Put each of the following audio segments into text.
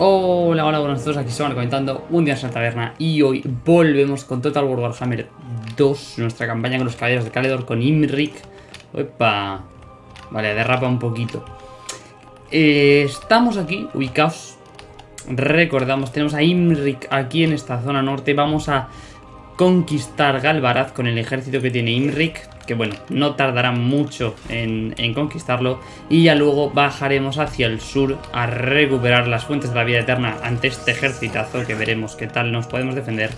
Hola, hola, buenos todos, aquí van comentando un día en la taberna y hoy volvemos con Total War Warhammer 2, nuestra campaña con los caballeros de Caledor, con Imrik. Opa, vale, derrapa un poquito. Eh, estamos aquí, ubicados, recordamos, tenemos a Imrik aquí en esta zona norte, vamos a conquistar Galvaraz con el ejército que tiene Imrik, que bueno, no tardará mucho en, conquistarlo. Y ya luego bajaremos hacia el sur a recuperar las fuentes de la vida eterna ante este ejércitazo que veremos qué tal nos podemos defender.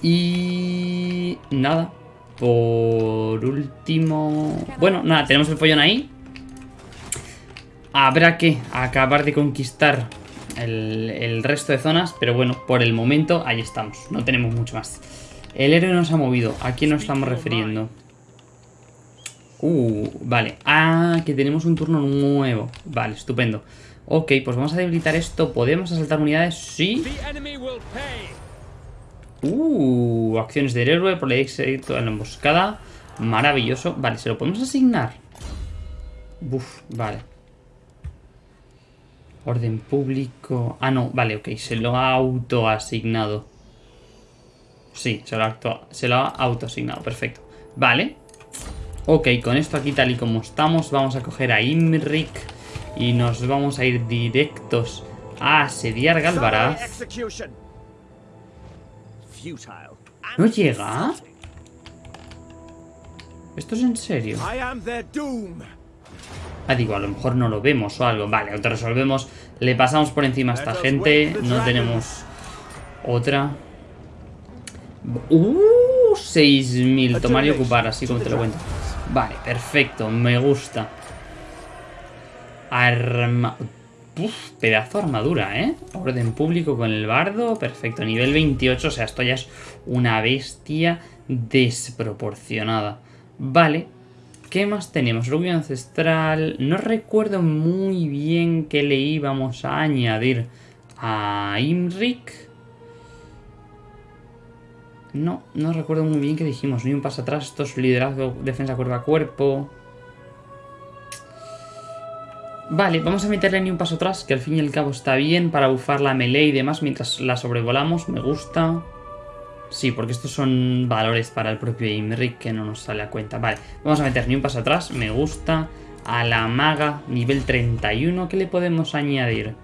Y... nada, por último... Bueno, nada, tenemos el follón ahí. Habrá que acabar de conquistar el, el, resto de zonas, pero bueno, por el momento ahí estamos, no tenemos mucho más. El héroe nos ha movido, ¿a quién nos estamos refiriendo? Uh, vale. Ah, que tenemos un turno nuevo. Vale, estupendo. Ok, pues vamos a debilitar esto. ¿Podemos asaltar unidades? Sí. Uh, acciones del héroe por el éxito en la emboscada. Maravilloso. Vale, ¿se lo podemos asignar? Uf, vale. Orden público... Ah, no, vale, ok. Se lo ha autoasignado. Sí, se lo ha, se lo ha autoasignado. Perfecto. Vale. Ok, con esto aquí tal y como estamos, vamos a coger a Imrik y nos vamos a ir directos a asediar Galvaraz. ¿No llega? ¿Esto es en serio? Ah, digo, a lo mejor no lo vemos o algo. Vale, auto resolvemos. Le pasamos por encima a esta gente. No tenemos otra. ¡Uh! 6.000. Tomar y ocupar, así como te lo cuento. Vale, perfecto, me gusta. Arma... Uf, pedazo de armadura, ¿eh? Orden público con el bardo, perfecto. Nivel 28, o sea, esto ya es una bestia desproporcionada. Vale, ¿qué más tenemos? Rubio ancestral... No recuerdo muy bien qué le íbamos a añadir a Imrik. No, no recuerdo muy bien qué dijimos. Ni un paso atrás, esto es liderazgo, defensa cuerpo a cuerpo. Vale, vamos a meterle ni un paso atrás, que al fin y al cabo está bien para bufar la melee y demás mientras la sobrevolamos. Me gusta. Sí, porque estos son valores para el propio Imric que no nos sale a cuenta. Vale, vamos a meter ni un paso atrás. Me gusta. A la maga, nivel 31, ¿qué le podemos añadir?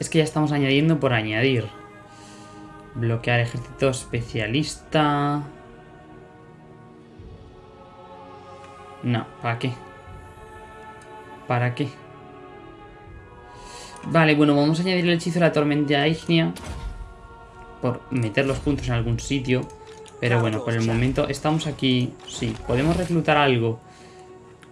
Es que ya estamos añadiendo por añadir. Bloquear ejército especialista. No, ¿para qué? ¿Para qué? Vale, bueno, vamos a añadir el hechizo de la tormenta ígnea. Por meter los puntos en algún sitio. Pero bueno, por el momento estamos aquí. Sí, podemos reclutar algo.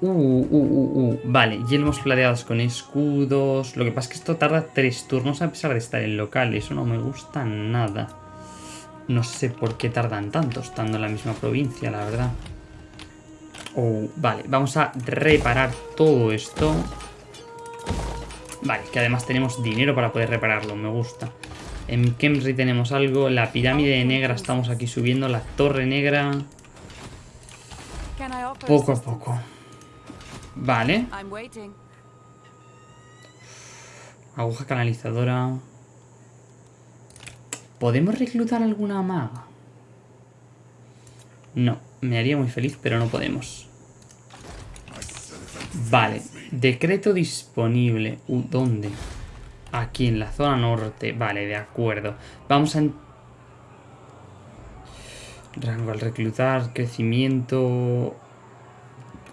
Uh, uh, uh, uh. Vale, yelmos plateados con escudos. Lo que pasa es que esto tarda tres turnos a pesar de estar en local. Eso no me gusta nada. No sé por qué tardan tanto estando en la misma provincia, la verdad. Oh, vale, vamos a reparar todo esto. Vale, que además tenemos dinero para poder repararlo, me gusta. En Kemsri tenemos algo, la pirámide negra estamos aquí subiendo, la torre negra... Poco a poco. Vale. Aguja canalizadora. ¿Podemos reclutar alguna maga? No, me haría muy feliz, pero no podemos. Vale, decreto disponible. Uh, ¿Dónde? Aquí, en la zona norte. Vale, de acuerdo. Vamos a... Rango al reclutar, crecimiento...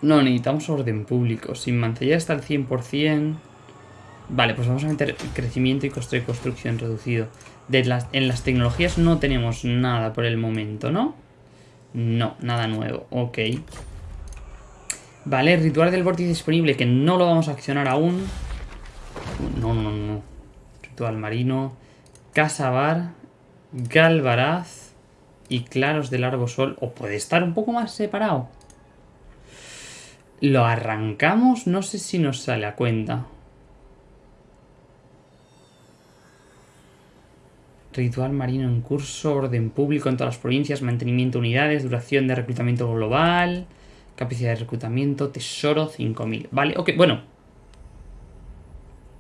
No, necesitamos orden público. Sin mancilla hasta el 100%. Vale, pues vamos a meter crecimiento y costo de construcción reducido. En las tecnologías no tenemos nada por el momento, ¿no? No, nada nuevo. Ok. Vale, ritual del vórtice disponible, que no lo vamos a accionar aún. No, no, no. Ritual marino. Casabar. Galvaraz. Y claros del arbosol. O puede estar un poco más separado. Lo arrancamos, no sé si nos sale a cuenta. Ritual marino en curso, orden público en todas las provincias, mantenimiento de unidades, duración de reclutamiento global, capacidad de reclutamiento, tesoro 5000. Vale, ok, bueno.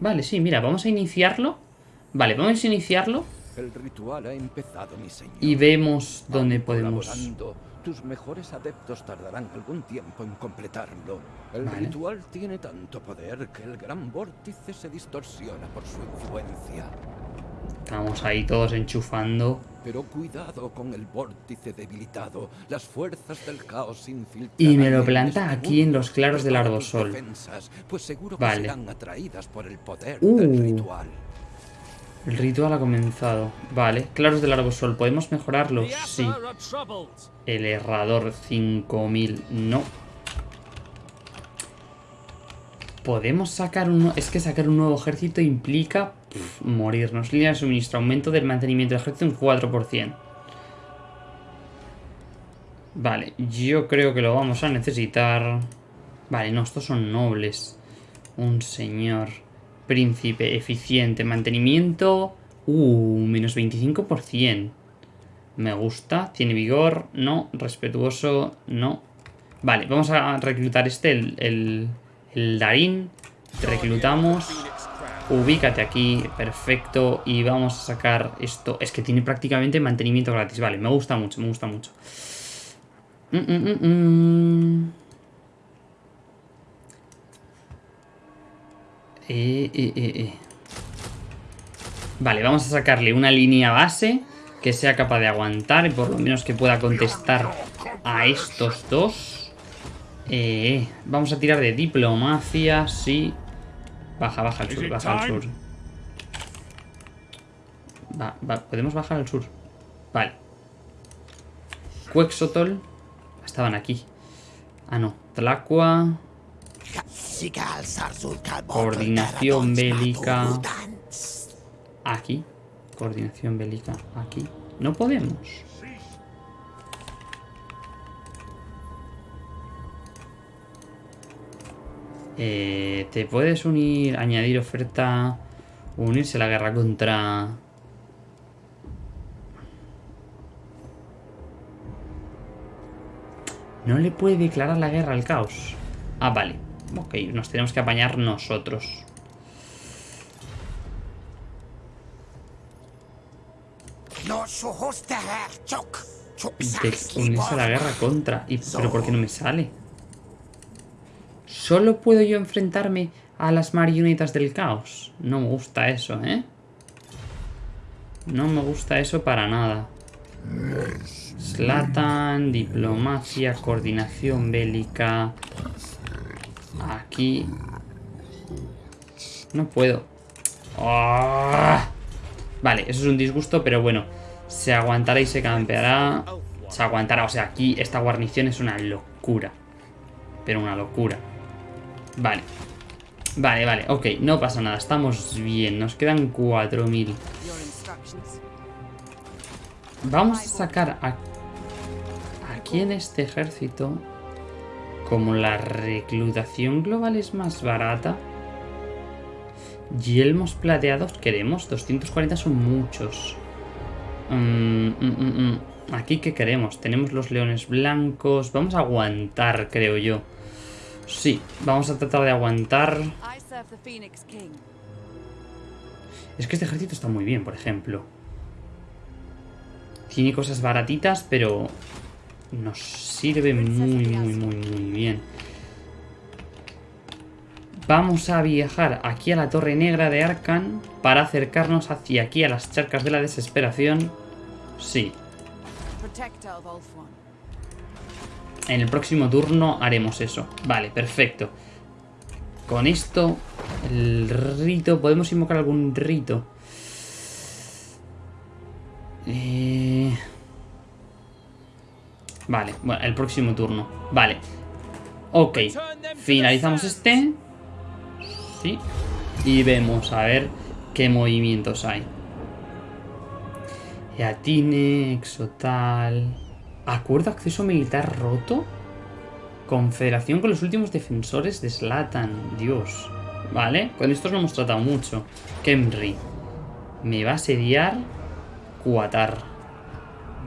Vale, sí, mira, vamos a iniciarlo. Vale, vamos a iniciarlo. El ritual ha empezado, mi señor. Y vemos dónde podemos... Tus mejores adeptos tardarán algún tiempo en completarlo. El Vale. ritual tiene tanto poder que el gran vórtice se distorsiona por su influencia. Estamos ahí todos enchufando. Pero cuidado con el vórtice debilitado. Las fuerzas del caos Y me lo planta aquí en los claros del Arbosol. defensas, pues seguro Vale. que serán atraídas por el poder Uh. del ritual. El ritual ha comenzado. Vale, claros del arbosol. ¿Podemos mejorarlo? Sí. El errador 5000. No. Podemos sacar uno. Es que sacar un nuevo ejército implica morirnos. Línea de suministro. Aumento del mantenimiento del ejército un 4%. Vale, yo creo que lo vamos a necesitar. Vale, no, estos son nobles. Un señor. Príncipe, eficiente, mantenimiento. Uh, menos 25%. Me gusta. Tiene vigor. No. Respetuoso. No. Vale, vamos a reclutar este, el, el, el Darín. Reclutamos. Ubícate aquí. Perfecto. Y vamos a sacar esto. Es que tiene prácticamente mantenimiento gratis. Vale, me gusta mucho, me gusta mucho. Mm, mm, mm, Eh, eh, eh, eh. Vale, vamos a sacarle una línea base que sea capaz de aguantar y por lo menos que pueda contestar a estos dos. Eh, vamos a tirar de diplomacia, sí. Baja, baja al sur, baja al sur. Va, va, podemos bajar al sur. Vale. Quexotol. Estaban aquí. Ah, no. Tlacua. Coordinación bélica. Aquí. Coordinación bélica. Aquí. No podemos. Eh, Te puedes unir, añadir oferta, unirse a la guerra contra... No le puede declarar la guerra al caos. Ah, vale. Ok, nos tenemos que apañar nosotros. De unirse a la guerra contra. ¿Y, ¿Pero por qué no me sale? ¿Solo puedo yo enfrentarme a las marionetas del caos? No me gusta eso, ¿eh? No me gusta eso para nada. Slatan, diplomacia, coordinación bélica. Aquí. No puedo. ¡Ah! Vale, eso es un disgusto, pero bueno. Se aguantará y se campeará. Se aguantará. O sea, aquí esta guarnición es una locura. Pero una locura. Vale. Vale, vale. Ok, no pasa nada. Estamos bien. Nos quedan 4000. Vamos a sacar a- aquí en este ejército. Como la reclutación global es más barata. Yelmos plateados queremos. 240 son muchos. Mm, mm, mm. Aquí qué queremos. Tenemos los leones blancos. Vamos a aguantar, creo yo. Sí, vamos a tratar de aguantar. Es que este ejército está muy bien, por ejemplo. Tiene cosas baratitas, pero nos sirve muy, muy, muy, muy bien. Vamos a viajar aquí a la Torre Negra de Arkan para acercarnos hacia aquí a las charcas de la desesperación. Sí, en el próximo turno haremos eso. Vale, perfecto. Con esto, el rito... ¿Podemos invocar algún rito? Eh... Vale, bueno, el próximo turno. Vale. Ok. Finalizamos este. Sí. Y vemos a ver qué movimientos hay. Eatine, Exotal... Acuerdo acceso militar roto. Confederación con los últimos defensores de Slatan. Dios. Vale, con estos no hemos tratado mucho. Kemri. Me va a asediar Kuatar.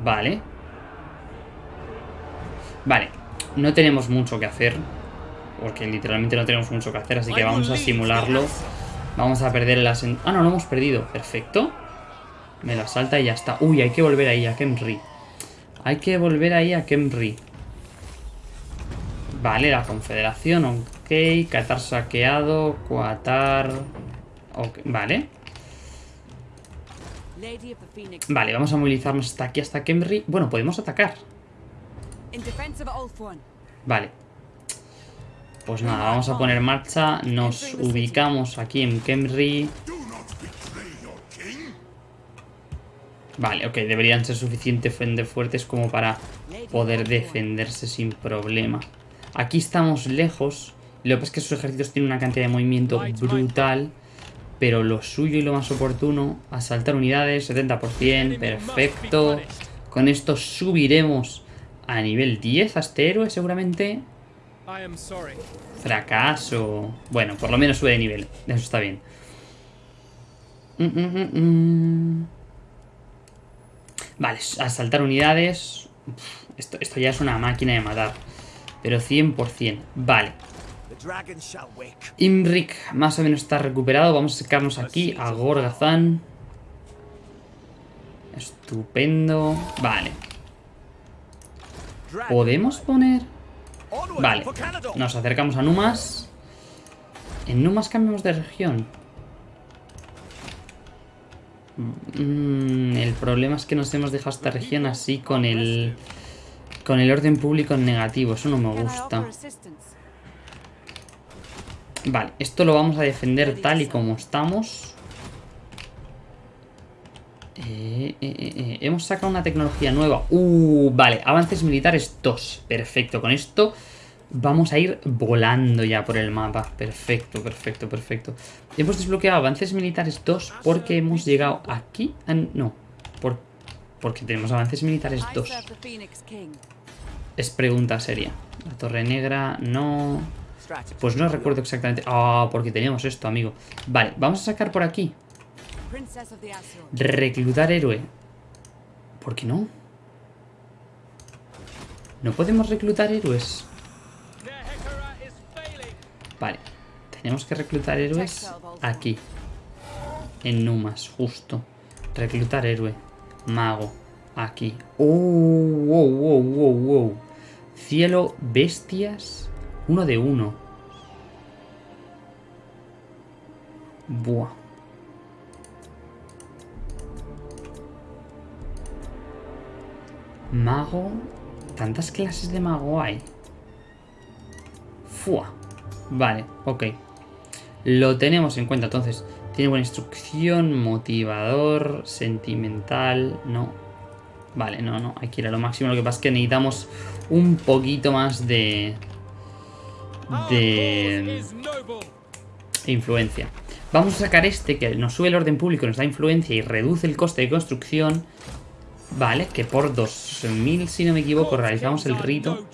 Vale. Vale. No tenemos mucho que hacer. Porque literalmente no tenemos mucho que hacer, así que vamos a simularlo. Vamos a perder el asen... Ah, no, lo hemos perdido. Perfecto. Me lo asalta y ya está. Uy, hay que volver ahí a Kemri. Hay que volver ahí a Kemri. Vale, la confederación, ok. Qatar saqueado, Qatar... ok, Vale. Vale, vamos a movilizarnos hasta aquí, hasta Kemri. Bueno, podemos atacar. Vale. Pues nada, vamos a poner marcha. Nos ubicamos aquí en Kemri. Vale, ok, deberían ser suficientemente fuertes como para poder defenderse sin problema. Aquí estamos lejos. Lo que pasa es que sus ejércitos tienen una cantidad de movimiento brutal. Pero lo suyo y lo más oportuno, asaltar unidades, 70%, perfecto. Con esto subiremos a nivel 10 a este héroe seguramente. Fracaso. Bueno, por lo menos sube de nivel. Eso está bien. Mm, mm, mm. Vale, asaltar unidades. Esto, esto ya es una máquina de matar. Pero 100%. Vale. Imrik más o menos está recuperado. Vamos a sacarnos aquí a Gorgazán. Estupendo. Vale. ¿Podemos poner...? Vale. Nos acercamos a Numas. En Numas cambiamos de región. Mm, el problema es que nos hemos dejado esta región así con el... Con el orden público en negativo. Eso no me gusta. Vale, esto lo vamos a defender tal y como estamos. Eh, eh, eh, Hemos sacado una tecnología nueva. Uh, vale, avances militares 2. Perfecto, con esto vamos a ir volando ya por el mapa. Perfecto, perfecto, perfecto. Hemos desbloqueado avances militares 2 porque hemos llegado aquí. Ah, no, por, porque tenemos avances militares I 2. serve the Phoenix King. Es pregunta seria. La Torre Negra, no... Pues no recuerdo exactamente. Ah, porque teníamos esto, amigo. Vale, vamos a sacar por aquí. Reclutar héroe. ¿Por qué no? No podemos reclutar héroes. Vale. Tenemos que reclutar héroes aquí. En Numas, justo. Reclutar héroe. Mago. Aquí. Oh, wow, wow, wow, wow. Cielo, bestias. Uno de uno. Buah. Mago. ¿Tantas clases de mago hay? Fua. Vale, ok. Lo tenemos en cuenta, entonces. Tiene buena instrucción, motivador, sentimental, no. Vale, no, no, hay que ir a lo máximo. Lo que pasa es que necesitamos un poquito más de... De influencia. Vamos a sacar este que nos sube el orden público, nos da influencia y reduce el coste de construcción. Vale, que por 2000, si no me equivoco, realizamos el rito.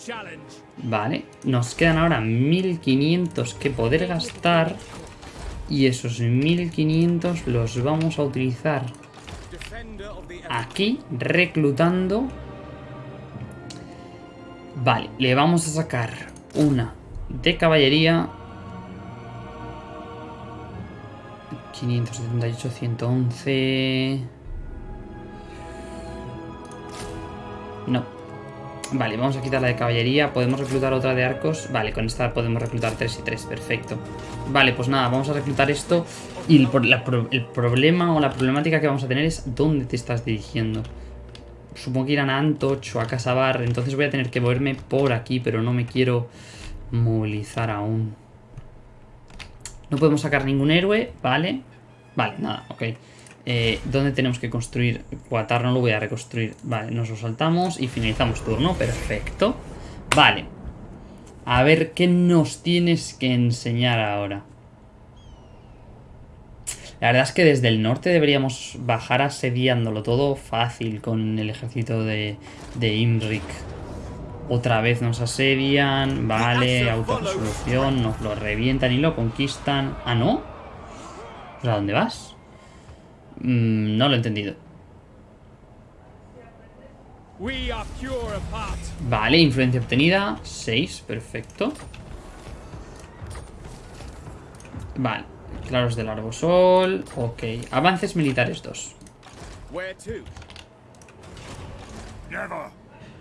Vale, nos quedan ahora 1500 que poder gastar. Y esos 1500 los vamos a utilizar aquí, reclutando. Vale, le vamos a sacar una de caballería. 578, 111. Vale, vamos a quitar la de caballería. ¿Podemos reclutar otra de arcos? Vale, con esta podemos reclutar 3 y 3. Perfecto. Vale, pues nada, vamos a reclutar esto. Y el, problema o la problemática que vamos a tener es dónde te estás dirigiendo. Supongo que irán a Antoch o a Casabar. Entonces voy a tener que moverme por aquí, pero no me quiero movilizar aún. No podemos sacar ningún héroe, ¿vale? Vale, nada, ok. Eh, ¿Dónde tenemos que construir? Cuatar no lo voy a reconstruir. Vale, nos lo saltamos y finalizamos turno. Perfecto. Vale. A ver qué nos tienes que enseñar ahora. La verdad es que desde el norte deberíamos bajar asediándolo todo fácil con el ejército de, de Imrik. Otra vez nos asedian, vale, autorresolución, nos lo revientan y lo conquistan. ¿Ah, no? ¿Pues ¿A dónde vas? Mm, no lo he entendido. Vale, influencia obtenida, 6, perfecto. Vale, Claros del Arbosol. Ok. Avances militares 2. Where to?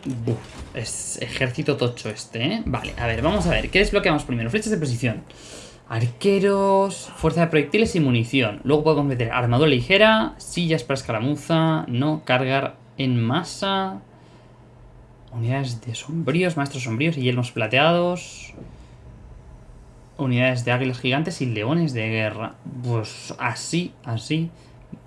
Buf, es ejército tocho este, ¿eh? Vale, a ver, vamos a ver. ¿Qué desbloqueamos primero? Flechas de precisión. Arqueros, fuerza de proyectiles y munición. Luego podemos meter armadura ligera, sillas para escaramuza, no cargar en masa. Unidades de sombríos, maestros sombríos y yelmos plateados. Unidades de águilas gigantes y leones de guerra. Pues así, así,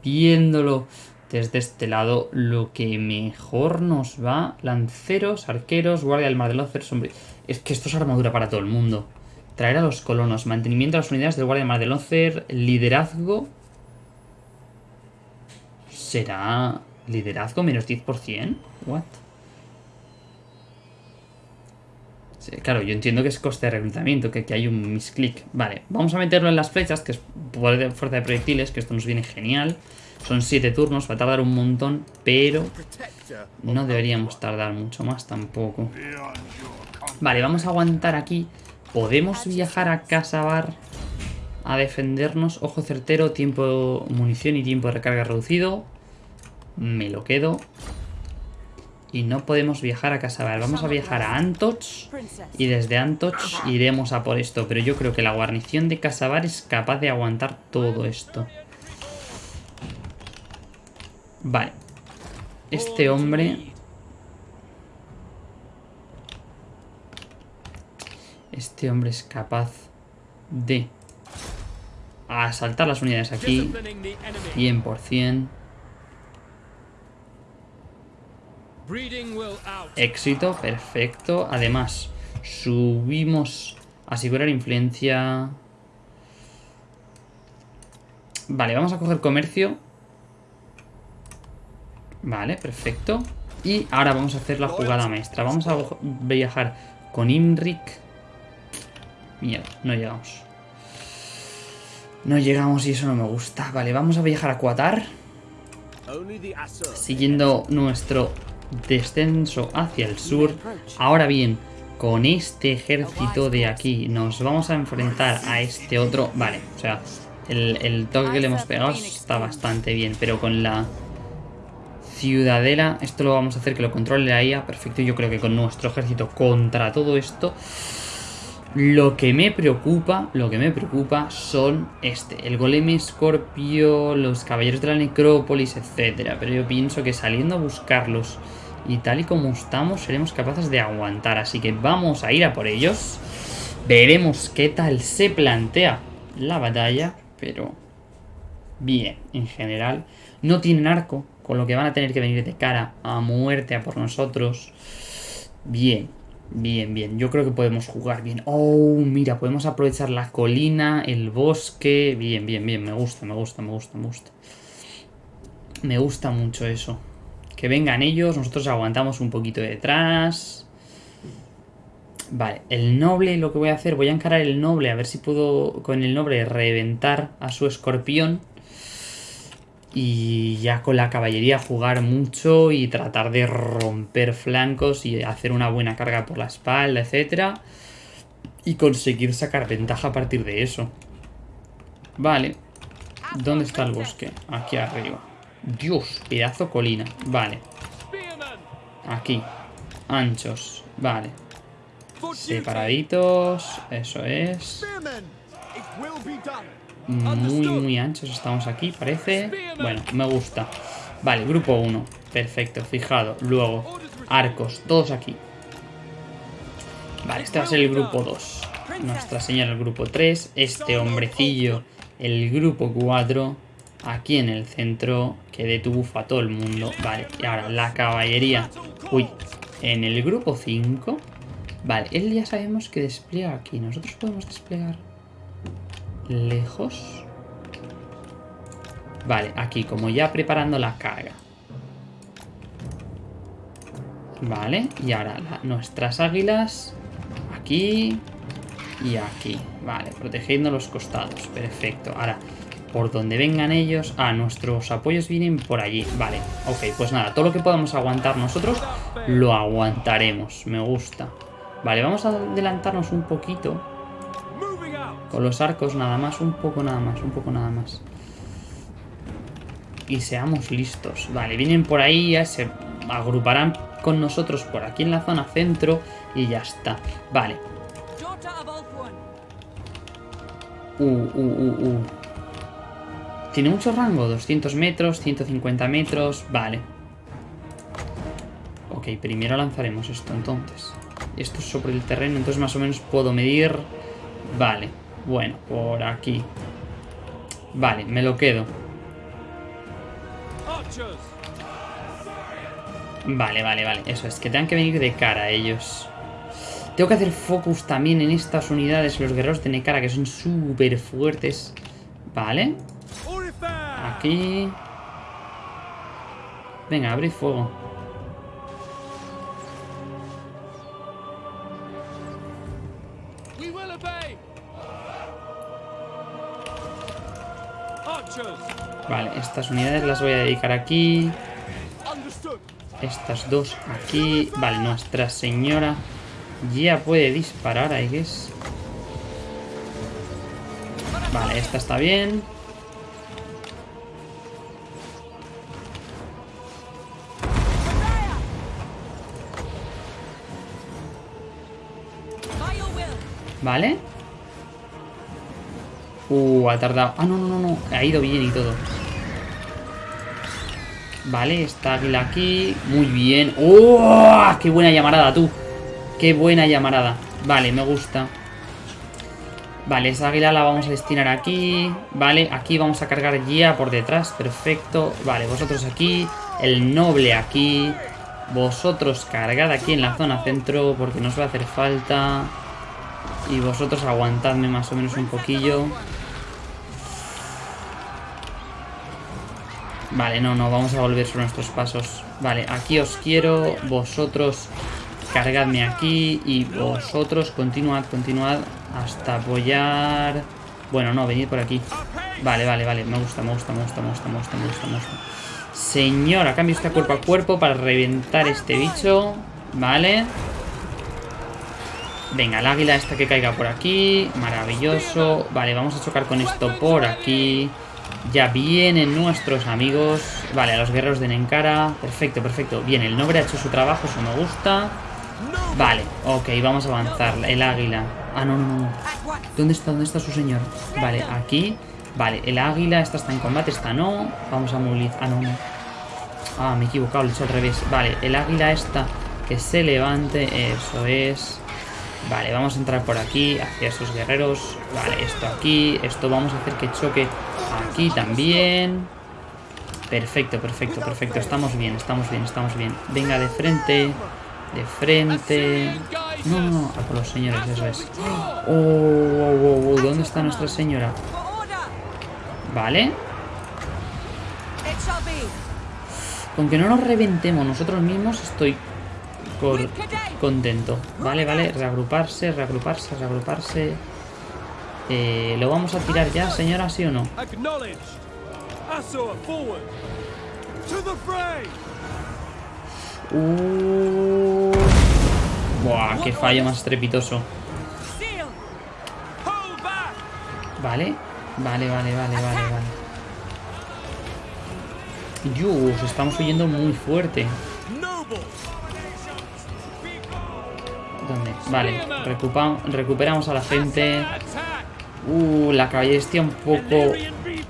viéndolo desde este lado, lo que mejor nos va... Lanceros, arqueros, guardia del mar del Ocer, sombrío... Es que esto es armadura para todo el mundo. Traer a los colonos, mantenimiento de las unidades del guardia mar del Ocer, liderazgo... ¿Será liderazgo menos 10%? ¿What? Claro, yo entiendo que es coste de reclutamiento, que, que hay un misclick. Vale, vamos a meterlo en las flechas, que es poder de fuerza de proyectiles, que esto nos viene genial. Son 7 turnos, va a tardar un montón, pero no deberíamos tardar mucho más tampoco. Vale, vamos a aguantar aquí. Podemos viajar a Casabar a defendernos. Ojo certero, tiempo, munición y tiempo de recarga reducido. Me lo quedo. Y no podemos viajar a Casabar. Vamos a viajar a Antoch. Y desde Antoch iremos a por esto. Pero yo creo que la guarnición de Casabar es capaz de aguantar todo esto. Vale. Este hombre... Este hombre es capaz de asaltar las unidades aquí. Disciplining the enemy. 100%. Breeding will out. Éxito, perfecto. Además, subimos asegurar influencia. Vale, vamos a coger comercio. Vale, perfecto. Y ahora vamos a hacer la jugada maestra. Vamos a viajar con Imric. Mierda, no llegamos. No llegamos y eso no me gusta. Vale, vamos a viajar a Qatar. Siguiendo nuestro descenso hacia el sur. Ahora bien, con este ejército de aquí nos vamos a enfrentar a este otro. Vale, o sea, el, el toque que le hemos pegado está bastante bien, pero con la ciudadela, esto lo vamos a hacer que lo controle la IA. Perfecto, yo creo que con nuestro ejército contra todo esto. Lo que me preocupa, lo que me preocupa son este, el golem escorpio, los caballeros de la necrópolis, etcétera. Pero yo pienso que saliendo a buscarlos y tal y como estamos seremos capaces de aguantar. Así que vamos a ir a por ellos. Veremos qué tal se plantea la batalla, pero bien, en general. No tienen arco, con lo que van a tener que venir de cara a muerte a por nosotros. Bien, Bien, bien. Yo creo que podemos jugar bien. Oh, mira, podemos aprovechar la colina, el bosque. Bien, bien, bien. Me gusta, me gusta, me gusta, me gusta. Me gusta mucho eso. Que vengan ellos, nosotros aguantamos un poquito detrás. Vale, el noble lo que voy a hacer, voy a encarar el noble, a ver si puedo con el noble reventar a su escorpión. Y ya con la caballería jugar mucho y tratar de romper flancos y hacer una buena carga por la espalda, etcétera Y conseguir sacar ventaja a partir de eso. Vale. ¿Dónde está el bosque? Aquí arriba. Dios, pedazo colina. Vale. Aquí. Anchos. Vale. Separaditos. Eso es. Muy, muy anchos estamos aquí, parece. Bueno, me gusta. Vale, grupo 1. Perfecto, fijado. Luego, arcos, todos aquí. Vale, este va a ser el grupo 2. Nuestra señora el grupo 3. Este hombrecillo, el grupo 4. Aquí en el centro, que de tu bufa a todo el mundo. Vale, y ahora la caballería. Uy, en el grupo 5. Vale, él ya sabemos que despliega aquí. Nosotros podemos desplegar lejos. Vale, aquí, como ya preparando la carga. Vale, y ahora nuestras águilas aquí y aquí. Vale, protegiendo los costados. Perfecto. Ahora, por donde vengan ellos... Ah, nuestros apoyos vienen por allí. Vale, ok, pues nada, todo lo que podamos aguantar nosotros lo aguantaremos. Me gusta. Vale, vamos a adelantarnos un poquito. Con los arcos nada más, un poco nada más, un poco nada más. Y seamos listos. Vale, vienen por ahí, ya se agruparán con nosotros por aquí en la zona centro y ya está. Vale. Uh, uh, uh, uh. Tiene mucho rango, 200 metros, 150 metros, vale. Ok, primero lanzaremos esto entonces. Esto es sobre el terreno, entonces más o menos puedo medir... Vale, bueno, por aquí. Vale, me lo quedo. Vale, vale, vale. Eso es, que tengan que venir de cara a ellos. Tengo que hacer focus también en estas unidades, los guerreros de Nekara, que son súper fuertes. Vale. Aquí. Venga, abrid fuego. Vale, estas unidades las voy a dedicar aquí. Estas dos aquí. Vale, Nuestra Señora ya puede disparar, I guess. Vale, esta está bien. Vale. Uh, ha tardado. Ah, no, no, no, no. Ha ido bien y todo. Vale, está águila aquí. Muy bien. ¡Oh! ¡Qué buena llamarada, tú! ¡Qué buena llamarada! Vale, me gusta. Vale, esa águila la vamos a destinar aquí. Vale, aquí vamos a cargar ya por detrás. Perfecto. Vale, vosotros aquí. El noble aquí. Vosotros cargad aquí en la zona centro porque nos va a hacer falta. Y vosotros aguantadme más o menos un poquillo. Vale, no, no, vamos a volver sobre nuestros pasos. Vale, aquí os quiero. Vosotros cargadme aquí. Y vosotros continuad, continuad hasta apoyar... Bueno, no, venid por aquí. Vale, vale, vale. Me gusta, me gusta, me gusta, me gusta, me gusta, me gusta, me gusta. Señora, cambio está cuerpo a cuerpo para reventar este bicho. Vale. Venga, el águila esta que caiga por aquí. Maravilloso. Vale, vamos a chocar con esto por aquí. Ya vienen nuestros amigos. Vale, a los guerreros de Nenkara. Perfecto, perfecto. Bien, el noble ha hecho su trabajo, eso me gusta. Vale, ok, vamos a avanzar. El águila. Ah, no, no, no. ¿Dónde está? ¿Dónde está su señor? Vale, aquí. Vale, el águila, esta está en combate, esta no. Vamos a movilizar. Ah, no, no. Ah, me he equivocado, lo he hecho al revés. Vale, el águila esta que se levante, eso es. Vale, vamos a entrar por aquí, hacia esos guerreros. Vale, esto aquí. Esto vamos a hacer que choque aquí también. Perfecto, perfecto, perfecto. Estamos bien, estamos bien, estamos bien. Venga, de frente. De frente. No, no, no, a por los señores, eso es. Oh, oh, oh, oh, ¿dónde está Nuestra Señora? Vale. Con que no nos reventemos nosotros mismos, estoy Cadet. Contento. Vale, vale, reagruparse, reagruparse, reagruparse. Eh, ¿Lo vamos a tirar ya, señora, sí o no? Uh... Buah, qué fallo más estrepitoso. Vale, vale, vale, vale, vale, vale. Dios, estamos huyendo muy fuerte. ¿Dónde? Vale, recuperamos a la gente. Uh, la caballería un poco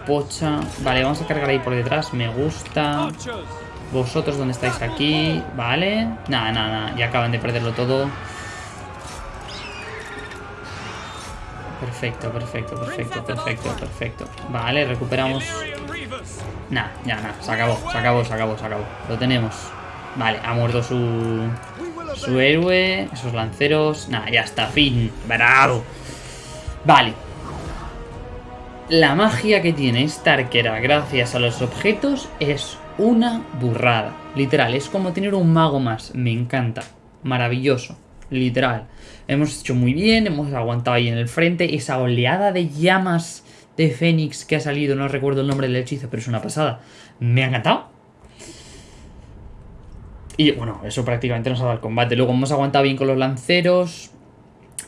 pocha. Vale, vamos a cargar ahí por detrás. Me gusta. Vosotros, ¿dónde estáis aquí? Vale. Nada, nada, nada. Ya acaban de perderlo todo. Perfecto, perfecto, perfecto, perfecto, perfecto. Vale, recuperamos. Nah, ya, nada. Se acabó, se acabó, se acabó, se acabó. Lo tenemos. Vale, ha muerto su... Su héroe, esos lanceros. Nada, ya está, fin. Bravo. Vale. La magia que tiene esta arquera gracias a los objetos es una burrada. Literal, es como tener un mago más. Me encanta. Maravilloso. Literal. Hemos hecho muy bien, hemos aguantado ahí en el frente. Esa oleada de llamas de Fénix que ha salido, no recuerdo el nombre del hechizo, pero es una pasada. Me ha encantado. Y bueno, eso prácticamente nos ha dado el combate. Luego hemos aguantado bien con los lanceros.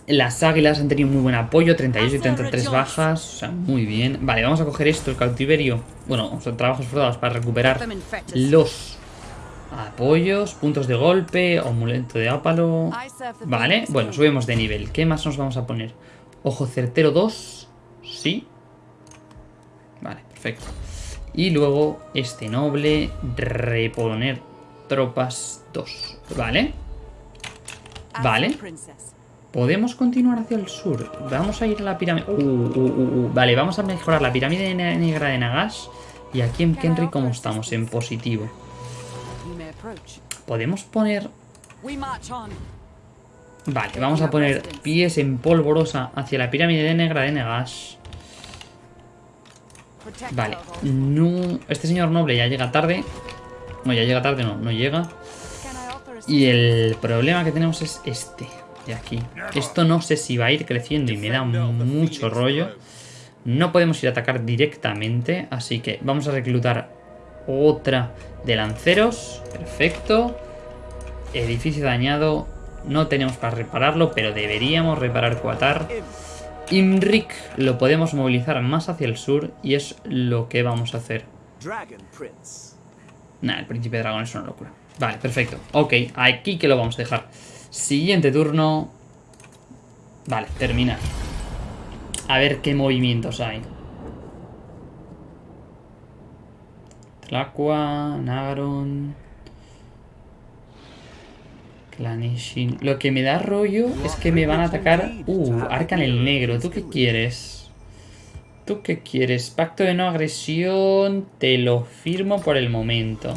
Las águilas han tenido muy buen apoyo, 38 y 33 bajas, o sea, muy bien. Vale, vamos a coger esto, el cautiverio. Bueno, son trabajos forzados para recuperar los apoyos, puntos de golpe, amuleto de ápalo. Vale, bueno, subimos de nivel. ¿Qué más nos vamos a poner? Ojo certero 2, sí. Vale, perfecto. Y luego este noble, reponer tropas 2. Vale. Vale. Podemos continuar hacia el sur. Vamos a ir a la pirámide. Uh, uh, uh, uh. Vale, vamos a mejorar la pirámide ne- negra de Nagash. Y aquí en Kenry, ¿cómo estamos? En positivo. Podemos poner. Vale, vamos a poner pies en polvorosa hacia la pirámide de negra de Nagash. Vale, no. Este señor noble ya llega tarde. No, ya llega tarde, no, no llega. Y el problema que tenemos es este de aquí. Esto no sé si va a ir creciendo y me da mucho rollo. No podemos ir a atacar directamente, así que vamos a reclutar otra de lanceros. Perfecto. Edificio dañado. No tenemos para repararlo, pero deberíamos reparar Cuatar. Imrik lo podemos movilizar más hacia el sur y es lo que vamos a hacer. Dragon Prince. Nah, el príncipe dragón es una locura. Vale, perfecto. Ok, aquí que lo vamos a dejar. Siguiente turno. Vale, terminar. A ver qué movimientos hay. Tlacua, Nagaron. Clanishin. Lo que me da rollo es que me van a atacar. Uh, Arcan el Negro. ¿Tú qué quieres? ¿Tú qué quieres? Pacto de no agresión. Te lo firmo por el momento.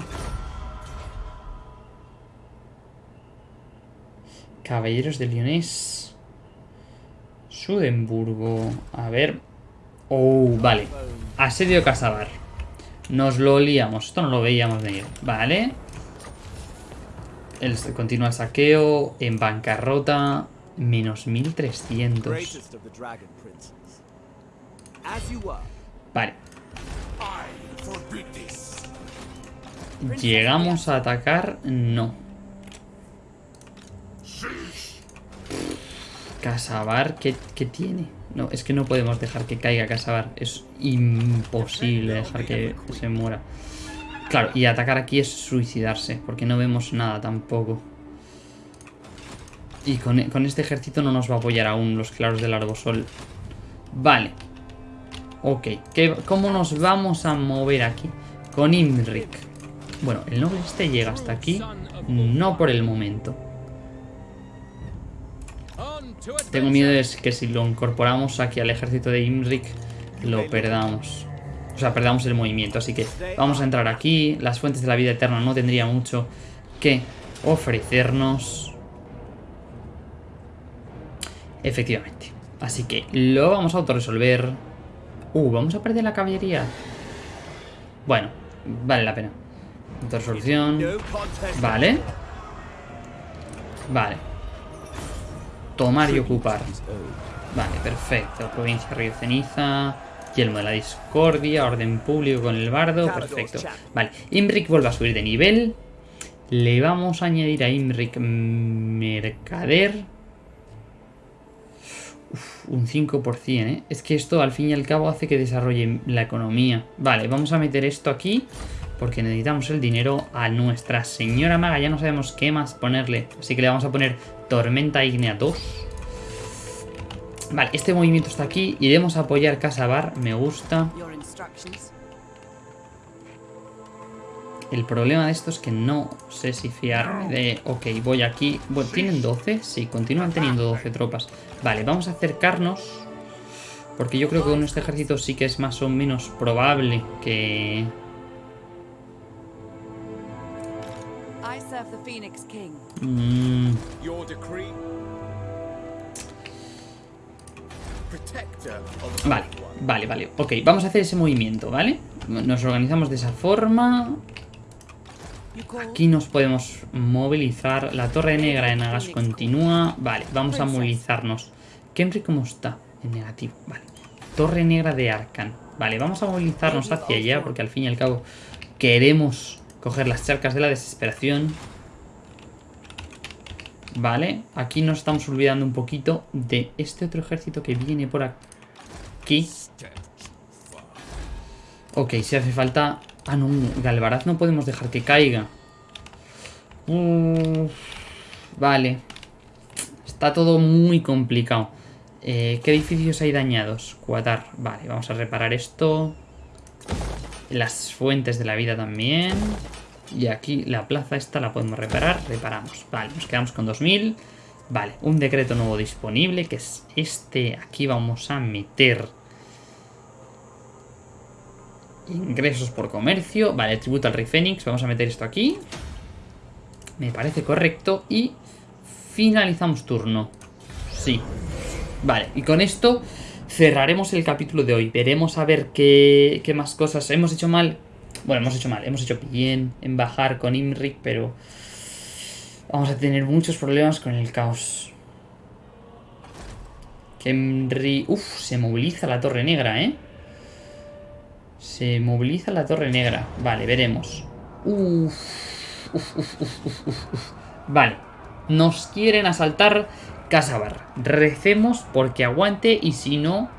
Caballeros de Lyonés. Sudemburgo. A ver. Oh, vale. Asedio Casabar. Nos lo olíamos. Esto no lo veíamos venir. Vale. El continúa saqueo. En bancarrota. Menos 1300. Vale. ¿Llegamos a atacar? No. Casabar, ¿qué, qué tiene? No, es que no podemos dejar que caiga Casabar. Es imposible dejar que se muera. Claro, y atacar aquí es suicidarse, porque no vemos nada tampoco. Y con, con este ejército no nos va a apoyar aún los claros del Arbosol. Vale. Ok, ¿qué- ¿cómo nos vamos a mover aquí? Con Imrik. Bueno, el noble este llega hasta aquí. No por el momento. Tengo miedo de que si lo incorporamos aquí al ejército de Imrik, lo perdamos. O sea, perdamos el movimiento. Así que vamos a entrar aquí. Las fuentes de la vida eterna no tendría mucho que ofrecernos. Efectivamente. Así que lo vamos a autorresolver. Uh, vamos a perder la caballería. Bueno, vale la pena. Contest. Vale. Vale. Tomar y ocupar. Vale, perfecto. Provincia Río Ceniza. Yelmo de la Discordia. Orden público con el bardo. Perfecto. Vale. Imrik vuelve a subir de nivel. Le vamos a añadir a Imrik Mercader. Uf, un 5%, ¿eh? Es que esto al fin y al cabo hace que desarrolle la economía. Vale, vamos a meter esto aquí. Porque necesitamos el dinero a nuestra señora maga. Ya no sabemos qué más ponerle. Así que le vamos a poner Tormenta Ignea 2. Vale, este movimiento está aquí. Iremos a apoyar Casabar. Me gusta. El problema de esto es que no sé si fiarme de... Ok, voy aquí. Bueno, ¿tienen 12? Sí, continúan teniendo 12 tropas. Vale, vamos a acercarnos. Porque yo creo que con este ejército sí que es más o menos probable que... Mm, Vale, vale, vale. Ok, vamos a hacer ese movimiento, ¿vale? Nos organizamos de esa forma. Aquí nos podemos movilizar. La torre negra de Nagas continúa. Vale, vamos a movilizarnos. Kenry, ¿cómo está? En negativo, vale. Torre negra de Arcan. Vale, vamos a movilizarnos hacia allá porque al fin y al cabo queremos coger las charcas de la desesperación. Vale, aquí nos estamos olvidando un poquito de este otro ejército que viene por aquí. Ok, si hace falta... Ah, no, Galvaraz no podemos dejar que caiga. Vale. Está todo muy complicado. Eh, ¿Qué edificios hay dañados? Cuatar. Vale, vamos a reparar esto. Las fuentes de la vida también. Y aquí la plaza esta la podemos reparar. Reparamos. Vale, nos quedamos con 2000. Vale, un decreto nuevo disponible, que es este. Aquí vamos a meter... Ingresos por comercio. Vale, tributo al Rey Fénix. Vamos a meter esto aquí. Me parece correcto. Y finalizamos turno. Sí. Vale, y con esto cerraremos el capítulo de hoy. Veremos a ver qué, qué más cosas hemos hecho mal. Bueno, hemos hecho mal. Hemos hecho bien en bajar con Imric, pero... Vamos a tener muchos problemas con el caos. Kemri... Uf, se moviliza la torre negra, ¿eh? Se moviliza la torre negra. Vale, veremos. Uf. Uf, uf, uf, uf, uf. Vale. Nos quieren asaltar Casabar. Recemos porque aguante y si no,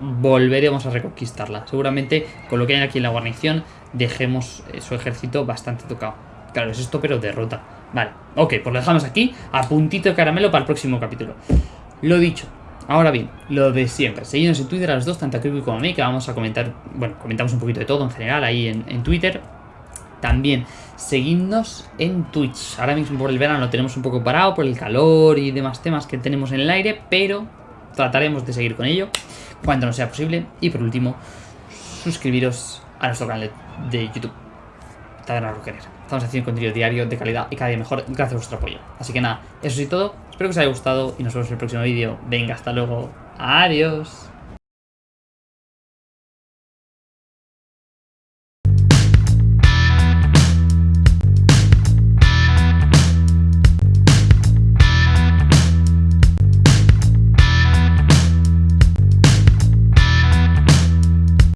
volveremos a reconquistarla. Seguramente con lo que hay aquí en la guarnición dejemos eh, su ejército bastante tocado. Claro, es esto, pero derrota. Vale, ok, pues lo dejamos aquí a puntito de caramelo para el próximo capítulo. Lo dicho, Ahora bien, lo de siempre. Seguidnos en Twitter a los dos, tanto a Kirby como a mí, que vamos a comentar, bueno, comentamos un poquito de todo en general ahí en, Twitter. También, seguidnos en Twitch. Ahora mismo por el verano lo tenemos un poco parado por el calor y demás temas que tenemos en el aire, pero trataremos de seguir con ello cuando nos sea posible. Y por último, suscribiros a nuestro canal de YouTube. Taberna Roquerer. Estamos haciendo contenido diario de calidad y cada día mejor gracias a vuestro apoyo. Así que nada, eso es todo. Espero que os haya gustado y nos vemos en el próximo vídeo. Venga, hasta luego. Adiós.